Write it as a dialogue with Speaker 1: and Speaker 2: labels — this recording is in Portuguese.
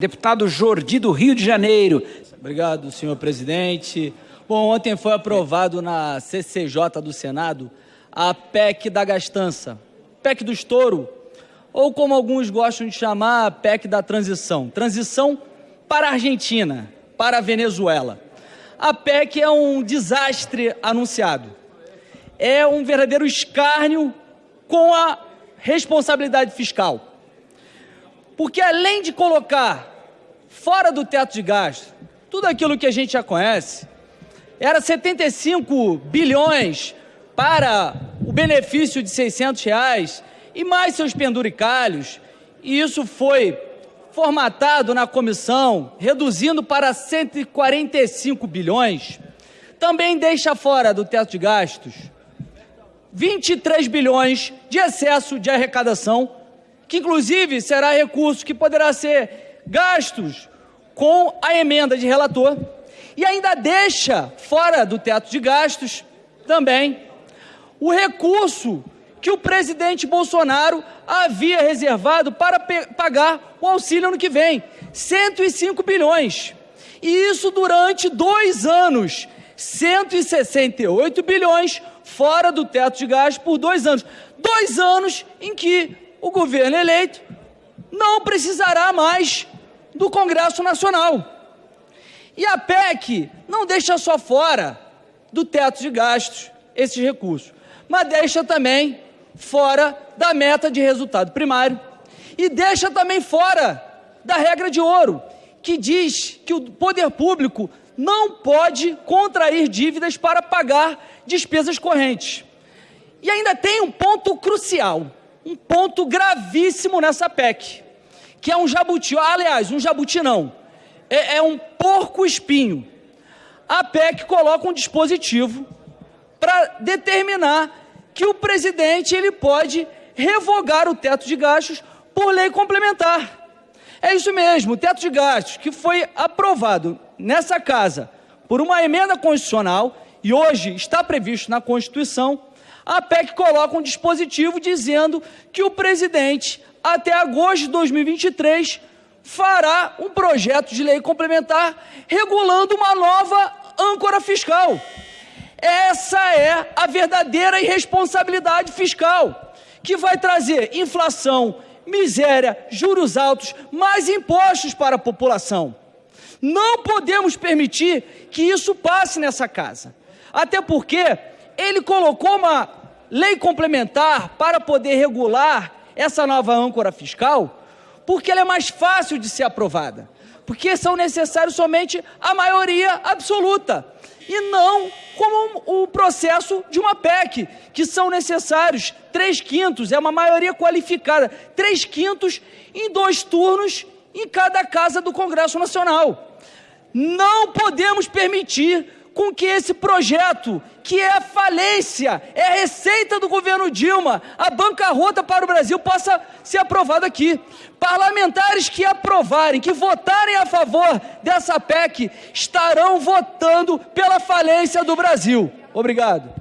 Speaker 1: Deputado Jordi do Rio de Janeiro.
Speaker 2: Obrigado, senhor presidente. Bom, ontem foi aprovado na CCJ do Senado a PEC da gastança, PEC do estouro, ou como alguns gostam de chamar, a PEC da transição. Transição para a Argentina, para a Venezuela. A PEC é um desastre anunciado. É um verdadeiro escárnio com a responsabilidade fiscal. Porque além de colocar fora do teto de gastos, tudo aquilo que a gente já conhece, era 75 bilhões para o benefício de 600 reais e mais seus penduricalhos, e isso foi formatado na comissão, reduzindo para 145 bilhões, também deixa fora do teto de gastos 23 bilhões de excesso de arrecadação que inclusive será recurso que poderá ser gastos com a emenda de relator e ainda deixa fora do teto de gastos também o recurso que o presidente Bolsonaro havia reservado para pagar o auxílio ano que vem, 105 bilhões. E isso durante dois anos, 168 bilhões fora do teto de gastos por dois anos. Dois anos em que o governo eleito não precisará mais do Congresso Nacional. E a PEC não deixa só fora do teto de gastos esses recursos, mas deixa também fora da meta de resultado primário e deixa também fora da regra de ouro, que diz que o poder público não pode contrair dívidas para pagar despesas correntes. E ainda tem um ponto crucial um ponto gravíssimo nessa PEC, que é um jabuti, aliás, um jabuti não, é, é um porco espinho. A PEC coloca um dispositivo para determinar que o presidente ele pode revogar o teto de gastos por lei complementar. É isso mesmo, o teto de gastos que foi aprovado nessa casa por uma emenda constitucional e hoje está previsto na Constituição, a PEC coloca um dispositivo dizendo que o presidente, até agosto de 2023, fará um projeto de lei complementar regulando uma nova âncora fiscal. Essa é a verdadeira irresponsabilidade fiscal, que vai trazer inflação, miséria, juros altos, mais impostos para a população. Não podemos permitir que isso passe nessa casa. Até porque ele colocou uma lei complementar para poder regular essa nova âncora fiscal, porque ela é mais fácil de ser aprovada, porque são necessários somente a maioria absoluta, e não como o processo de uma PEC, que são necessários três quintos, é uma maioria qualificada, três quintos em dois turnos em cada casa do Congresso Nacional. Não podemos permitir com que esse projeto, que é a falência, é a receita do governo Dilma, a bancarrota para o Brasil, possa ser aprovado aqui. Parlamentares que aprovarem, que votarem a favor dessa PEC, estarão votando pela falência do Brasil. Obrigado.